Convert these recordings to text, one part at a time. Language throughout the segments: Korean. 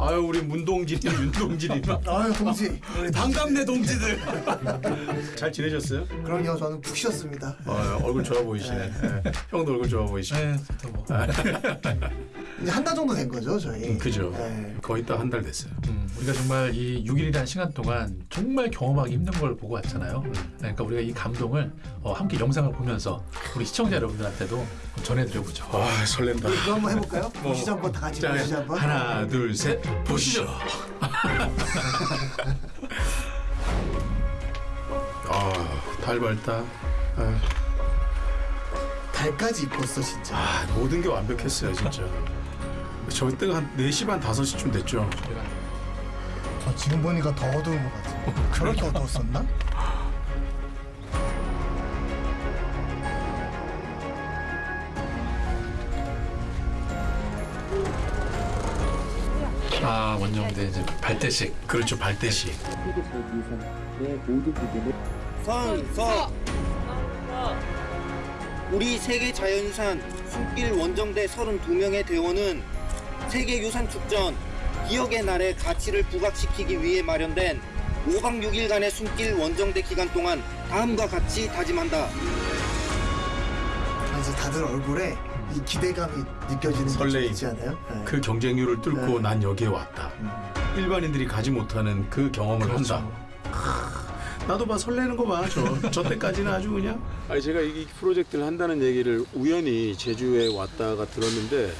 아유 우리 문동진이 윤동진이 아유 동지 우리 반갑네 동지들. 잘 지내셨어요? 그럼요 저는 푹 쉬었습니다 어, 얼굴 좋아 보이시네. 예. 형도 얼굴 좋아 보이시네. 네, 또 뭐. 이제 한 달 정도 된 거죠 저희 그죠. 네. 거의 딱 한 달 됐어요. 음, 우리가 정말 이 6일이라는 시간 동안 정말 경험하기 힘든 걸 보고 왔잖아요. 그러니까 우리가 이 감동을 어, 함께 영상을 보면서 우리 시청자 여러분들한테도 전해드려보죠. 아 설렌다. 그거 한번 해볼까요? 보시죠 한번 다 같이 자, 보시죠 한번 하나 둘 셋 보시죠. 아 달 밝다. 아, 달까지 입었어 진짜 아, 모든 게 완벽했어요 진짜. 저 때가 한 4시 반 5시쯤 됐죠. 저 지금 보니까 더 어두운 것 같아요 저렇게 어두웠었나? 아 원정대 이제 발대식. 그렇죠 발대식. 선, 서. 우리 세계 자연유산 숨길 원정대 32명의 대원은 세계유산축전 기억의 날의 가치를 부각시키기 위해 마련된 5박 6일간의 숨길 원정대 기간 동안 다음과 같이 다짐한다. 그래서 다들 얼굴에 이 기대감이 느껴지는 게 설레임. 있지 않아요? 네. 그 경쟁률을 뚫고 네. 난 여기에 왔다. 일반인들이 가지 못하는 그 경험을 그렇죠. 한다. 크, 나도 봐 설레는 거 봐. 저, 저 때까지는 아주 그냥. 아니 제가 이 프로젝트를 한다는 얘기를 우연히 제주에 왔다가 들었는데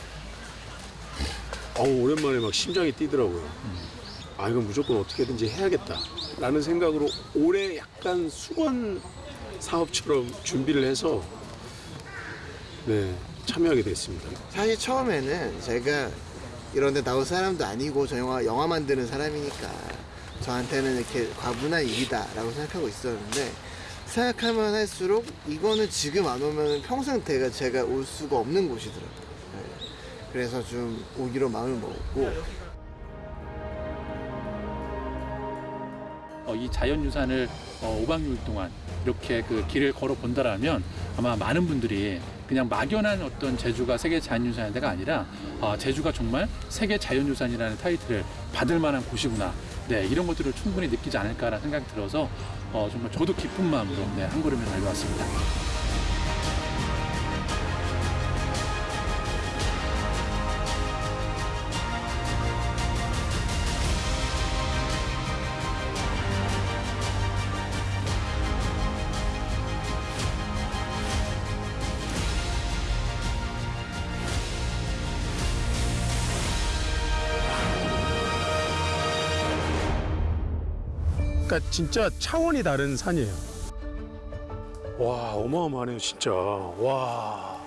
어우 오랜만에 막 심장이 뛰더라고요. 아 이건 무조건 어떻게든지 해야겠다 라는 생각으로 올해 약간 수건 사업처럼 준비를 해서 네 참여하게 됐습니다. 사실 처음에는 제가 이런 데 나올 사람도 아니고 저 영화, 영화 만드는 사람이니까 저한테는 이렇게 과분한 일이다 라고 생각하고 있었는데 생각하면 할수록 이거는 지금 안 오면 평생 제가, 제가 올 수가 없는 곳이더라고요. 네. 그래서 좀 오기로 마음을 먹었고 어, 이 자연유산을 어, 5박 6일 동안 이렇게 그 길을 걸어 본다라면 아마 많은 분들이 그냥 막연한 어떤 제주가 세계 자연유산의 데가 아니라 아, 제주가 정말 세계 자연유산이라는 타이틀을 받을 만한 곳이구나. 네, 이런 것들을 충분히 느끼지 않을까라는 생각이 들어서 어, 정말 저도 기쁜 마음으로 네, 한 걸음을 달려왔습니다. 그러니까 진짜 차원이 다른 산이에요. 와 어마어마하네요 진짜. 와.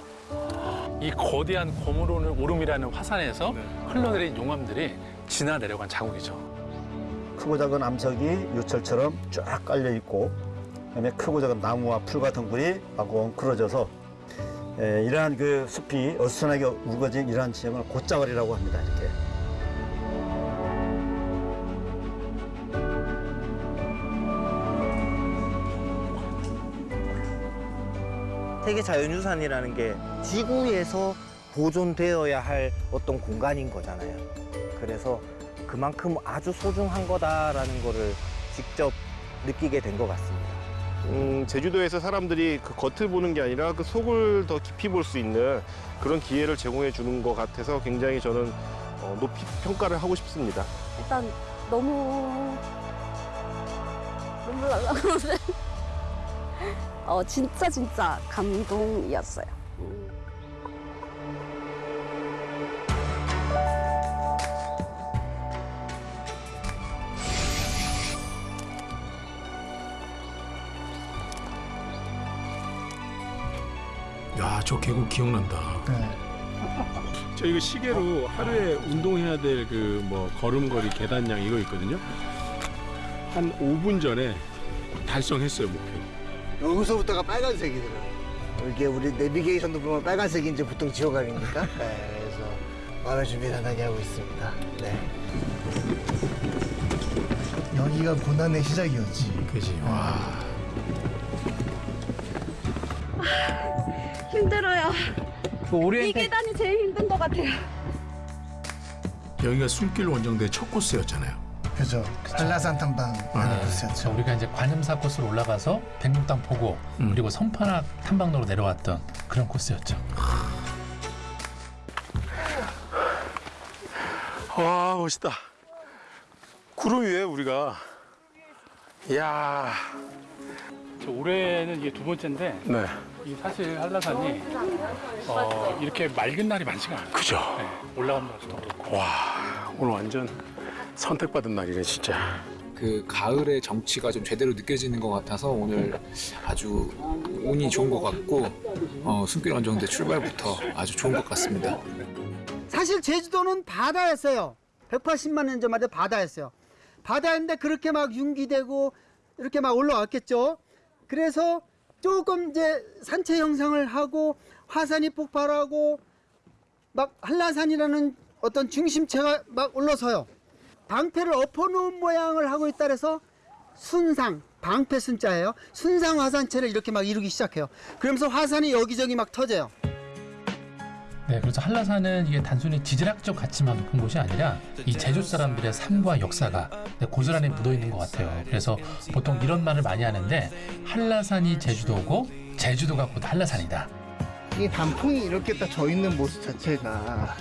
이 거대한 고무로는 오름이라는 화산에서 흘러내린 용암들이 지나 내려간 자국이죠. 크고 작은 암석이 요철처럼 쫙 깔려 있고 그다음에 크고 작은 나무와 풀 같은 굴이 마구 엉클어져서 에, 이러한 그 숲이 어수선하게 우거진 이러한 지형을 곶자월이라고 합니다. 이렇게. 세계 자연유산이라는 게 지구에서 보존되어야 할 어떤 공간인 거잖아요. 그래서 그만큼 아주 소중한 거다라는 거를 직접 느끼게 된 것 같습니다. 음, 제주도에서 사람들이 그 겉을 보는 게 아니라 그 속을 더 깊이 볼 수 있는 그런 기회를 제공해 주는 것 같아서 굉장히 저는 어, 높이 평가를 하고 싶습니다. 일단 너무 눈물 날라 그러네. 어 진짜 진짜 감동이었어요. 야 저 계곡 기억난다. 네. 저 이거 시계로 하루에 운동해야 될 그 뭐 걸음걸이 계단량 이거 있거든요. 한 5분 전에 달성했어요 목표. 여기서부터가 빨간색이더라고요. 이게 우리 내비게이션도 보면 빨간색인지 보통 지옥 아닙니까? 네, 그래서 마음의 준비 단단히 하고 있습니다. 네. 여기가 고난의 시작이었지 그지. 와. 힘들어요. 이 계단이 제일 힘든 것 같아요. 여기가 숨길 원정대 첫 코스였잖아요. 그죠. 한라산 탐방 자, 코스였죠. 우리가 이제 관음사 코스로 올라가서 백록당 보고 음. 그리고 선판악 탐방로로 내려왔던 그런 코스였죠. 와 멋있다. 구름 위에 우리가. 이야. 저 올해는 이게 두 번째인데 네. 이 사실 한라산이 어, 이렇게 맑은 날이 많지가 않아요. 그죠. 네, 올라가는 것도 그렇고. 와 오늘 완전 선택받은 날이네 진짜. 그 가을의 정취가 좀 제대로 느껴지는 것 같아서 오늘 아주 운이 좋은 것 같고 어, 숨길 원정대 출발부터 아주 좋은 것 같습니다. 사실 제주도는 바다였어요. 180만 년 전마다 바다였어요. 바다인데 그렇게 막 융기되고 이렇게 막 올라왔겠죠. 그래서 조금 이제 산체 형성을 하고 화산이 폭발하고 막 한라산이라는 어떤 중심체가 막 올라서요. 방패를 엎어놓은 모양을 하고 있다 그래서 순상, 방패 순자예요. 순상 화산체를 이렇게 막 이루기 시작해요. 그러면서 화산이 여기저기 막 터져요. 네, 그래서 한라산은 이게 단순히 지질학적 가치만 높은 곳이 아니라 이 제주 사람들의 삶과 역사가 고스란히 묻어 있는 것 같아요. 그래서 보통 이런 말을 많이 하는데 한라산이 제주도고 제주도가 곧 한라산이다. 이 단풍이 이렇게 딱 져 있는 모습 자체가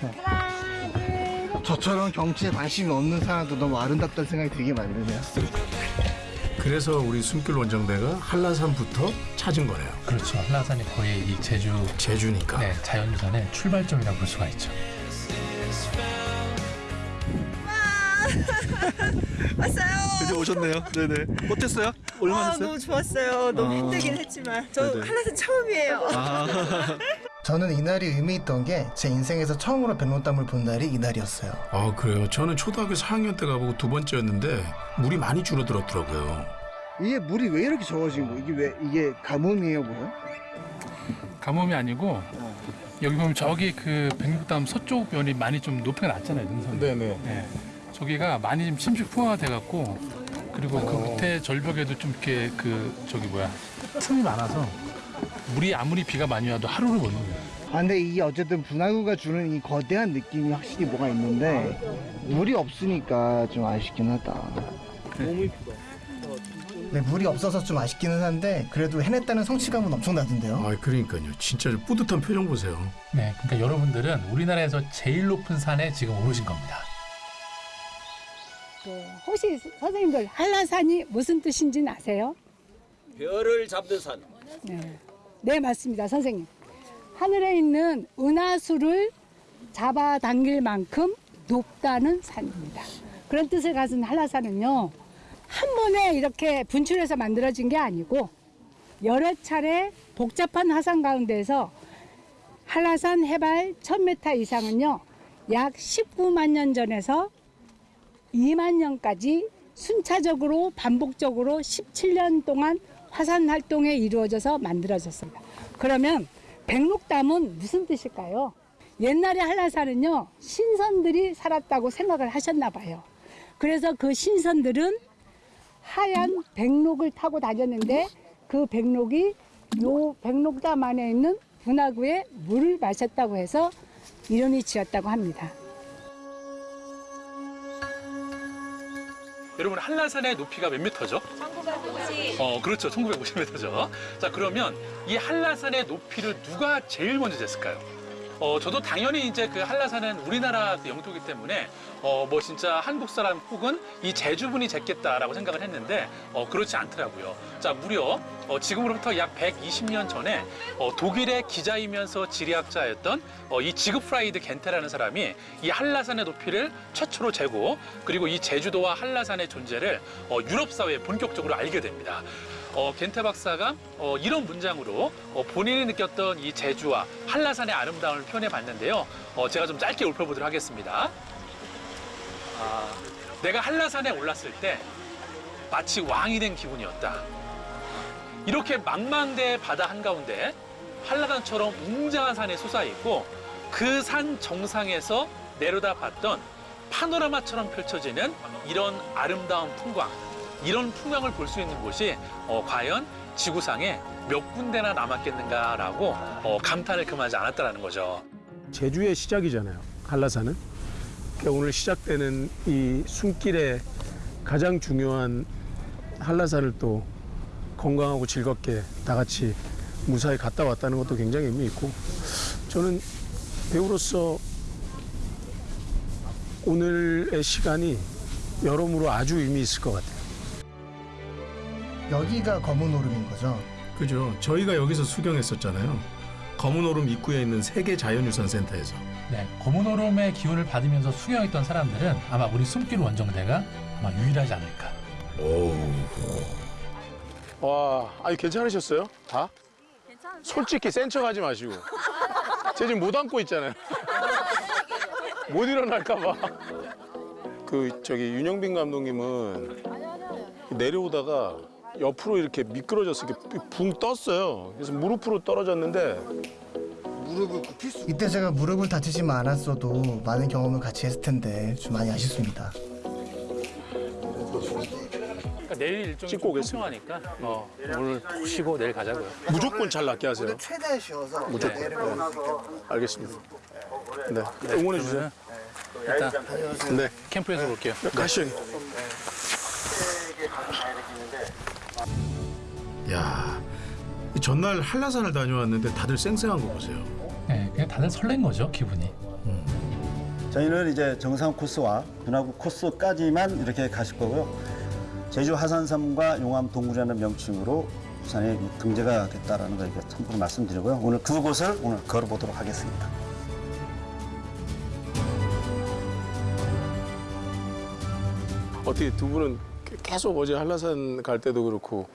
저처럼 경치에 관심이 없는 사람도 너무 아름답다는 생각이 되게 많이 드네요. 그래서 우리 숨길 원정대가 한라산부터 찾은 거네요. 그렇죠. 한라산이 거의 이 제주 제주니까. 네, 자연유산의 출발점이라고 볼 수가 있죠. 왔어요. 드디어 오셨네요. 네네. 어땠어요? 얼마나 아, 하셨어요? 너무 좋았어요. 너무 아. 힘들긴 했지만 저 네네. 한라산 처음이에요. 아. 저는 이날이 의미 있던 게 제 인생에서 처음으로 백록담을 본 날이 이날이었어요. 아 그래요. 저는 초등학교 4학년 때 가보고 두 번째였는데 물이 많이 줄어들었더라고요. 이게 물이 왜 이렇게 적어진 거? 이게 왜 이게 가뭄이에요, 뭐요? 가뭄이 아니고 여기 보면 저기 그 백록담 서쪽 면이 많이 좀 높이가 낮잖아요 능선. 네네. 네. 저기가 많이 좀 침식 포화가 돼갖고 그리고 그 밑에 절벽에도 좀 이렇게 그 저기 뭐야 틈이 많아서 물이 아무리 비가 많이 와도 하루를 못 녹여요. 아 근데 이게 어쨌든 분화구가 주는 이 거대한 느낌이 확실히 뭐가 있는데 물이 없으니까 좀 아쉽긴 하다. 네, 물이 없어서 좀 아쉽기는 한데 그래도 해냈다는 성취감은 엄청나던데요. 아 그러니까요. 진짜 뿌듯한 표정 보세요. 네, 그러니까 여러분들은 우리나라에서 제일 높은 산에 지금 오르신 겁니다. 혹시 선생님들 한라산이 무슨 뜻인지 아세요? 별을 잡는 산. 네. 네, 맞습니다, 선생님. 하늘에 있는 은하수를 잡아당길 만큼 높다는 산입니다. 그런 뜻을 가진 한라산은요, 한 번에 이렇게 분출해서 만들어진 게 아니고, 여러 차례 복잡한 화산 가운데서 한라산 해발 1000m 이상은요, 약 19만 년 전에서 2만 년까지 순차적으로 반복적으로 17년 동안 화산 활동에 이루어져서 만들어졌습니다. 그러면 백록담은 무슨 뜻일까요? 옛날에 한라산은요 신선들이 살았다고 생각을 하셨나 봐요. 그래서 그 신선들은 하얀 백록을 타고 다녔는데 그 백록이 요 백록담 안에 있는 분화구에 물을 마셨다고 해서 이름이 지었다고 합니다. 여러분 한라산의 높이가 몇 미터죠? 1950. 어 그렇죠 1950m죠. 자 그러면 이 한라산의 높이를 누가 제일 먼저 쟀을까요? 어 저도 당연히 이제 그 한라산은 우리나라 그 영토이기 때문에 어 뭐 진짜 한국 사람 혹은 이 제주분이 쟀겠다라고 생각을 했는데 어 그렇지 않더라고요. 자 무려 어 지금으로부터 약 120년 전에 어 독일의 기자이면서 지리학자였던 어 이 지그프라이드 겐테라는 사람이 이 한라산의 높이를 최초로 재고 그리고 이 제주도와 한라산의 존재를 어 유럽 사회에 본격적으로 알게 됩니다. 어, 겐테 박사가 어, 이런 문장으로 어, 본인이 느꼈던 이 제주와 한라산의 아름다움을 표현해 봤는데요. 어, 제가 좀 짧게 읊어보도록 하겠습니다. 아, 내가 한라산에 올랐을 때 마치 왕이 된 기분이었다. 이렇게 망망대해 바다 한가운데 한라산처럼 웅장한 산이 솟아 있고 그 산 정상에서 내려다 봤던 파노라마처럼 펼쳐지는 이런 아름다운 풍광, 이런 풍광을 볼 수 있는 곳이 어, 과연 지구상에 몇 군데나 남았겠는가라고 어, 감탄을 금하지 않았다라는 거죠. 제주의 시작이잖아요. 한라산은 그러니까 오늘 시작되는 이 숨길의 가장 중요한 한라산을 또 건강하고 즐겁게 다 같이 무사히 갔다 왔다는 것도 굉장히 의미 있고 저는 배우로서 오늘의 시간이 여러모로 아주 의미 있을 것 같아요. 여기가 검은 오름인 거죠. 그죠. 저희가 여기서 수경했었잖아요. 검은 오름 입구에 있는 세계 자연유산 센터에서. 네, 검은 오름의 기운을 받으면서 수경했던 사람들은 아마 우리 숨길 원정대가 아마 유일하지 않을까. 와, 아니 괜찮으셨어요? 다? 솔직히 센 척하지 마시고. 쟤 지금 못 안고 있잖아요. 못 일어날까 봐. 그 저기 윤영빈 감독님은 내려오다가 옆으로 이렇게 미끄러져서 이렇게 붕 떴어요. 그래서 무릎으로 떨어졌는데 무릎을 굽힐 수 이때 제가 무릎을 다치지만 않았어도 많은 경험을 같이 했을 텐데 좀 많이 아쉽습니다. 그러니까 내일 일정이 찍고 좀 오겠습니다. 어, 오늘 푹 쉬고 내일 가자고요. 무조건 잘 낫게 하세요. 최대한 쉬어서 무조건. 내려오고 네. 나서 알겠습니다. 네, 응원해 주세요. 일단 네, 캠프에서 볼게요. 가시죠. 야, 이 전날 한라산을 다녀왔는데 다들 쌩쌩한 거 보세요. 네, 그냥 다들 설렌 거죠, 기분이. 저희는 이제 정상 코스와 분화구 코스까지만 이렇게 가실 거고요. 제주 하산섬과 용암 동굴이라는 명칭으로 부산에 등재가 됐다라는 걸 이렇게 참고로 말씀드리고요. 오늘 그곳을 오늘 걸어보도록 하겠습니다. 어떻게 두 분은 계속 어제 한라산 갈 때도 그렇고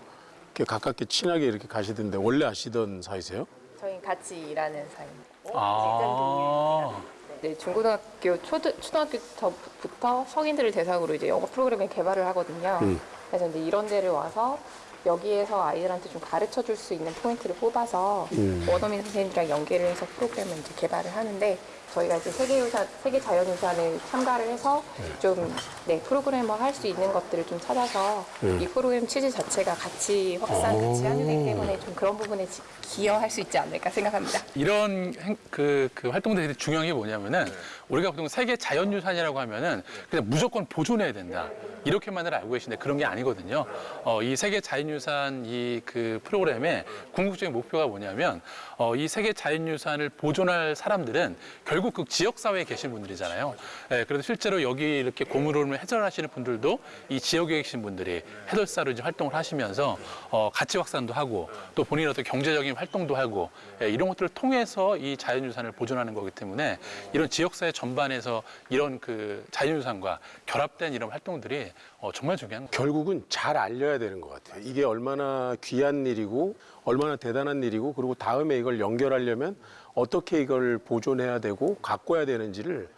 가깝게 친하게 이렇게 가시던데 원래 아시던 사이세요? 저희 같이 일하는 사이입니다. 아, 네, 중고등학교, 초등, 초등학교 때부터 성인들을 대상으로 이제 영어 프로그램을 개발을 하거든요. 음. 그래서 이제 이런 데를 와서 여기에서 아이들한테 좀 가르쳐 줄 수 있는 포인트를 뽑아서 음. 원어민 선생님들이랑 연계를 해서 프로그램을 이제 개발을 하는데 저희가 이제 세계유산, 세계 자연유산을 참가를 해서 좀 네, 프로그래머 할 수 있는 것들을 좀 찾아서 음. 이 프로그램 취지 자체가 같이 확산, 같이. 거기 때문에 좀 그런 부분에 지- 기여할 수 있지 않을까 생각합니다. 이런 행- 그, 그 활동들이 중요한 게 뭐냐면은 우리가 보통 세계 자연유산이라고 하면은 그냥 무조건 보존해야 된다. 이렇게만을 알고 계신데 그런 게 아니거든요. 어, 이 세계 자연유산 이 그 프로그램의 궁극적인 목표가 뭐냐면 어, 이 세계 자연유산을 보존할 사람들은 결국 그 지역사회에 계신 분들이잖아요. 예, 그래서 실제로 여기 이렇게 고물오름을 해설하시는 분들도 이 지역에 계신 분들이 해설사로 이제 활동을 하시면서 어, 가치 확산도 하고 또 본인의 어떤 경제적인 활동도 하고 예, 이런 것들을 통해서 이 자연유산을 보존하는 거기 때문에 이런 지역사회 전반에서 이런 그 자연유산과 결합된 이런 활동들이 어, 정말 중요한 거예요. 결국은 잘 알려야 되는 것 같아요. 이게 얼마나 귀한 일이고 얼마나 대단한 일이고 그리고 다음에 이걸 연결하려면 어떻게 이걸 보존해야 되고 가꿔야 되는지를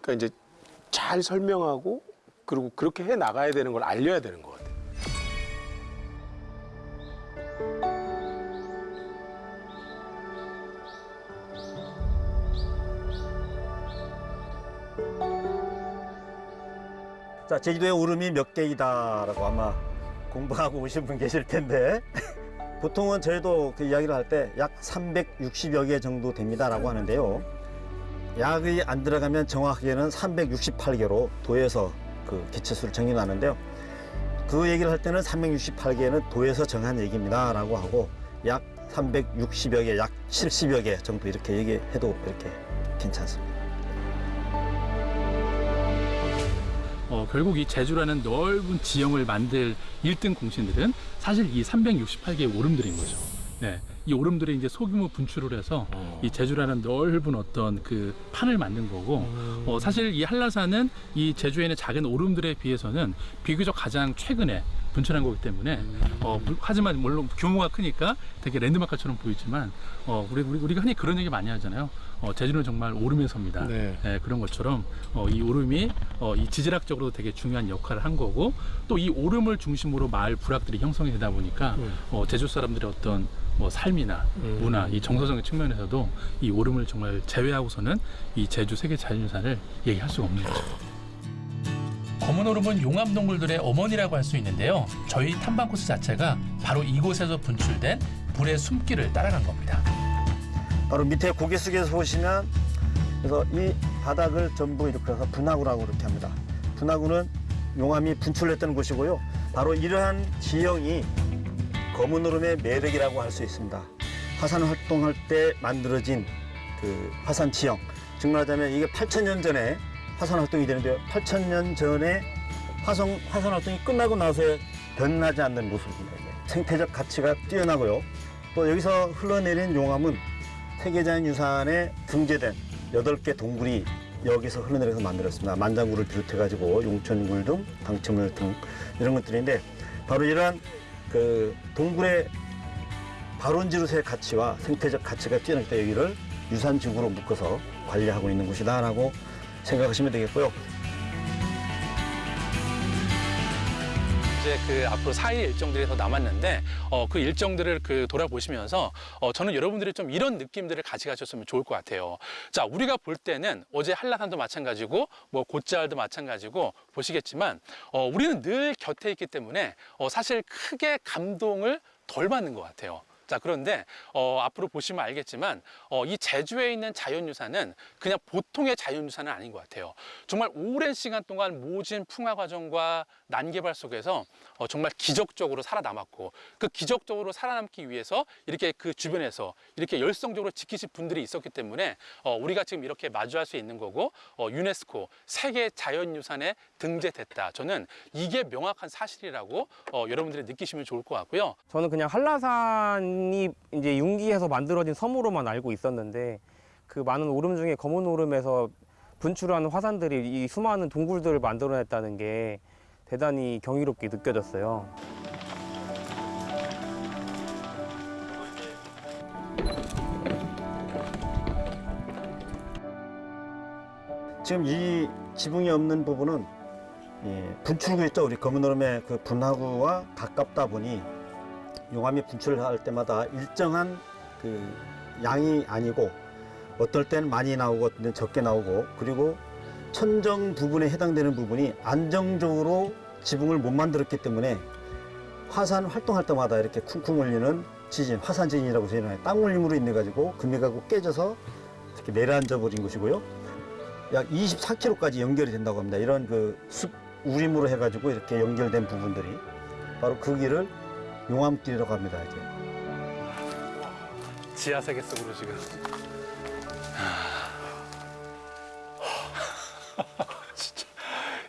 그러니까 이제 잘 설명하고 그리고 그렇게 해 나가야 되는 걸 알려야 되는 것 같아요. 자, 제주도에 오름이 몇 개이다라고 아마 공부하고 오신 분 계실 텐데 보통은 저희도 그 이야기를 할 때 약 360여 개 정도 됩니다라고 하는데요. 약이 안 들어가면 정확하게는 368개로 도에서 그 개체수를 정해놨는데요. 그 얘기를 할 때는 368개는 도에서 정한 얘기입니다라고 하고 약 360여 개, 약 70여 개 정도 이렇게 얘기해도 이렇게 괜찮습니다. 어, 결국 이 제주라는 넓은 지형을 만들 1등 공신들은 사실 이 368개의 오름들인 거죠. 네. 이 오름들이 이제 소규모 분출을 해서 이 제주라는 넓은 어떤 그 판을 만든 거고 어, 사실 이 한라산은 이 제주에 있는 작은 오름들에 비해서는 비교적 가장 최근에 분출한 거기 때문에 어, 물- 하지만 물론 규모가 크니까 되게 랜드마크처럼 보이지만 어, 우리, 우리, 우리 가 흔히 그런 얘기 많이 하잖아요. 어, 제주는 정말 오름의 섬이다. 네. 예, 그런 것처럼 어, 이 오름이 어, 이 지질학적으로도 되게 중요한 역할을 한 거고 또 이 오름을 중심으로 마을 부락들이 형성이 되다 보니까 음. 어, 제주 사람들의 어떤 뭐 삶이나 음. 문화, 이 정서적인 측면에서도 이 오름을 정말 제외하고서는 이 제주 세계 자연유산을 얘기할 수가 없는 거죠. 검은 오름은 용암 동굴들의 어머니라고 할 수 있는데요. 저희 탐방 코스 자체가 바로 이곳에서 분출된 불의 숨길을 따라간 겁니다. 바로 밑에 고개 숙여서 보시면 그래서 이 바닥을 전부 이렇게 해서 분화구라고 이렇게 합니다. 분화구는 용암이 분출했던 곳이고요. 바로 이러한 지형이 검은 얼음의 매력이라고 할 수 있습니다. 화산 활동할 때 만들어진 그 화산 지형. 즉 말하자면 이게 8천년 전에 화산 활동이 되는데요. 8천년 전에 화성, 화산 활동이 끝나고 나서의 변하지 않는 모습입니다. 생태적 가치가 뛰어나고요. 또 여기서 흘러내린 용암은 세계자연유산에 등재된 여덟 개 동굴이 여기서 흘러내려서 만들었습니다. 만장굴을 비롯해가지고 용천굴 등 당첨물 등 이런 것들인데 바로 이러한 그 동굴의 발원지로서의 가치와 생태적 가치가 뛰어나기 때문에 여기를 유산지구로 묶어서 관리하고 있는 곳이다라고 생각하시면 되겠고요. 이제 그 앞으로 4일 일정들이 더 남았는데 어, 그 일정들을 그 돌아보시면서 어, 저는 여러분들이 좀 이런 느낌들을 가져가셨으면 좋을 것 같아요. 자, 우리가 볼 때는 어제 한라산도 마찬가지고 뭐 곧자을도 마찬가지고 보시겠지만 어, 우리는 늘 곁에 있기 때문에 어, 사실 크게 감동을 덜 받는 것 같아요. 자 그런데 어, 앞으로 보시면 알겠지만 어, 이 제주에 있는 자연유산은 그냥 보통의 자연유산은 아닌 것 같아요. 정말 오랜 시간 동안 모진 풍화 과정과 난개발 속에서 어, 정말 기적적으로 살아남았고 그 기적적으로 살아남기 위해서 이렇게 그 주변에서 이렇게 열성적으로 지키신 분들이 있었기 때문에 어, 우리가 지금 이렇게 마주할 수 있는 거고 어, 유네스코 세계 자연유산에 등재됐다. 저는 이게 명확한 사실이라고 어, 여러분들이 느끼시면 좋을 것 같고요. 저는 그냥 한라산 이 이제 융기해서 만들어진 섬으로만 알고 있었는데 그 많은 오름 중에 검은 오름에서 분출하는 화산들이 이 수많은 동굴들을 만들어냈다는 게 대단히 경이롭게 느껴졌어요. 지금 이 지붕이 없는 부분은 예, 분출구 있죠. 우리 검은 얼음의 그 분화구와 가깝다 보니 용암이 분출할 때마다 일정한 그 양이 아니고 어떨 때는 많이 나오고 어떨 때는 적게 나오고 그리고 천정 부분에 해당되는 부분이 안정적으로 지붕을 못 만들었기 때문에 화산 활동할 때마다 이렇게 쿵쿵 울리는 지진, 화산 지진이라고 저희는 땅 울림으로 인해 가지고 금이가고 깨져서 이렇게 내려앉아 버린 것이고요. 약 24km까지 연결이 된다고 합니다. 이런 그 숲 우림으로 해가지고 이렇게 연결된 부분들이 바로 그 길을 용암길이라고 합니다. 이제. 지하 세계 속으로 지금. 진짜,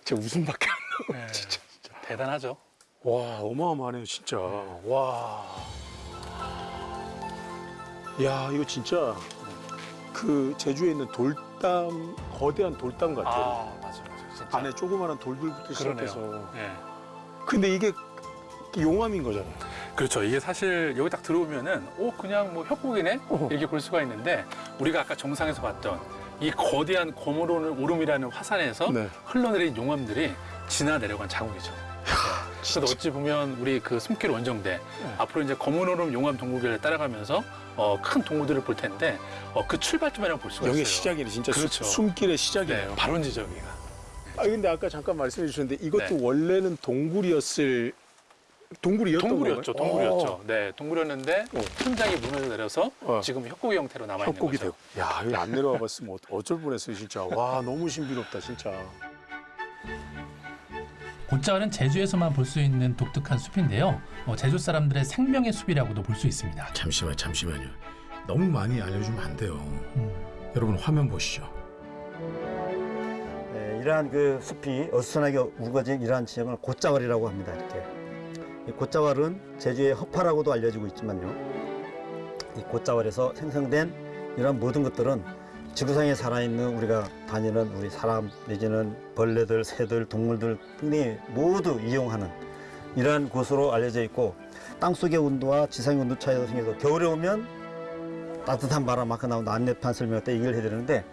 진짜 웃음밖에 안 나와요. 진짜, 대단하죠. 와, 어마어마하네요, 진짜. 와. 야, 이거 진짜 그 제주에 있는 돌담, 거대한 돌담 같아요. 아, 맞아, 맞아. 진짜. 안에 조그마한 돌들부터 그러네요. 시작해서. 예. 근데 이게 용암인 거잖아요. 그렇죠. 이게 사실 여기 딱 들어오면은 오 그냥 뭐 협곡이네 이렇게 볼 수가 있는데 우리가 아까 정상에서 봤던 이 거대한 검은 오름이라는 화산에서 네. 흘러내린 용암들이 지나 내려간 자국이죠. 네. 그래서 어찌 보면 우리 그 숨길 원정대 앞으로 이제 검은 오름 용암 동굴을 따라가면서 어, 큰 동굴들을 볼 텐데 어, 그 출발점이라고 볼 수가 여기 있어요. 시작이네, 진짜 수- 그렇죠. 숨길의 시작이네요. 네, 발원 지점이가. 아 근데 아까 잠깐 말씀해 주셨는데 이것도 네. 원래는 동굴이었을 동굴이었던 동굴이었죠, 건가요? 동굴이었죠. 어. 네, 동굴이었는데 현장이 무너져 내려서 지금 협곡의 형태로 남아 있는 거죠. 되고. 야, 여기 안 내려와 봤으면 어- 어쩔 뻔했어요, 진짜. 와, 너무 신비롭다, 진짜. 곤자월은 제주에서만 볼 수 있는 독특한 숲인데요. 어, 제주 사람들의 생명의 숲이라고도 볼 수 있습니다. 잠시만 잠시만요. 너무 많이 알려주면 안 돼요. 여러분 화면 보시죠. 네, 이러한 그 숲이 어수선하게 우거진 이러한 지형을 곶자왈이라고 합니다. 이렇게 이 곶자왈은 제주의 허파라고도 알려지고 있지만요. 이 곶자왈에서 생성된 이러한 모든 것들은 지구상에 살아있는 우리가 다니는 우리 사람 내지는 벌레들, 새들, 동물들 등이 모두 이용하는 이러한 곳으로 알려져 있고 땅속의 온도와 지상의 온도 차이가 생겨서 겨울에 오면 따뜻한 바람 막고 나온 안내판 설명할 때 얘기를 해야 되는데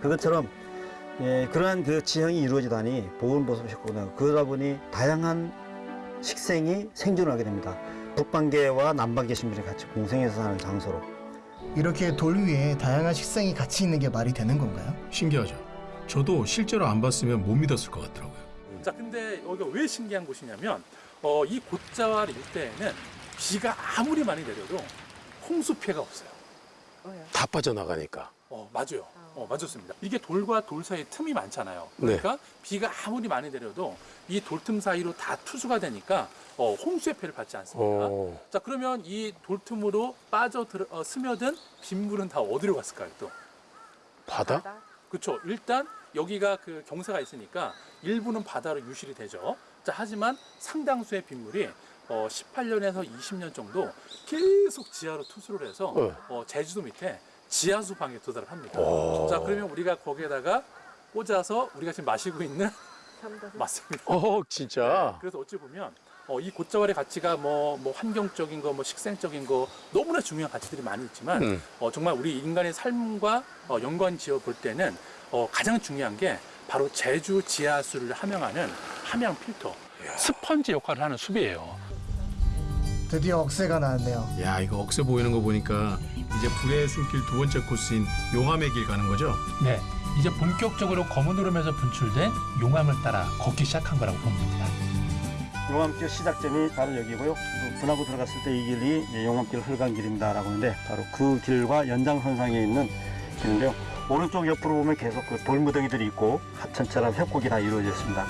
그것처럼 예, 그러한 그 지형이 이루어지다니 보온 보습 효과가 그러다 보니 다양한 식생이 생존하게 됩니다. 북방계와 남방계 신분이 같이 공생해서 사는 장소로. 이렇게 돌 위에 다양한 식생이 같이 있는 게 말이 되는 건가요? 신기하죠. 저도 실제로 안 봤으면 못 믿었을 것 같더라고요. 자, 근데 여기가 왜 신기한 곳이냐면 어, 이 곶자왈 일대에는 비가 아무리 많이 내려도 홍수 피해가 없어요. 다 빠져나가니까. 어, 맞아요. 어, 맞았습니다. 이게 돌과 돌 사이에 틈이 많잖아요. 그러니까 비가 아무리 많이 내려도 이 돌틈 사이로 다 투수가 되니까 어, 홍수의 피해를 받지 않습니다. 어. 자 그러면 이 돌틈으로 빠져 들어, 어, 스며든 빗물은 다 어디로 갔을까요? 또 바다? 그렇죠. 일단 여기가 그 경사가 있으니까 일부는 바다로 유실이 되죠. 자 하지만 상당수의 빗물이 어, 18년에서 20년 정도 계속 지하로 투수를 해서 네. 어, 제주도 밑에 지하수 방에 도달을 합니다. 오. 자 그러면 우리가 거기에다가 꽂아서 우리가 지금 마시고 있는 맞습니다. 어, 진짜. 그래서 어찌 보면 어, 이 곶자왈의 가치가 뭐, 뭐 환경적인 거, 뭐 식생적인 거 너무나 중요한 가치들이 많이 있지만 음. 어, 정말 우리 인간의 삶과 어, 연관 지어 볼 때는 어, 가장 중요한 게 바로 제주 지하수를 함양하는 함양 필터, 스펀지 역할을 하는 숲이에요. 드디어 억새가 나왔네요. 야 이거 억새 보이는 거 보니까 이제 불의 숨길 두 번째 코스인 용암의 길 가는 거죠? 네, 이제 본격적으로 검은 오름에서 분출된 용암을 따라 걷기 시작한 거라고 됩니다. 용암길 시작점이 바로 여기고요. 그 분하고 들어갔을 때 이 길이 용암길 흘간 길입니다라고 하는데 바로 그 길과 연장선상에 있는 길인데요. 오른쪽 옆으로 보면 계속 그 돌무더기들이 있고 하천처럼 협곡이 다 이루어져 있습니다.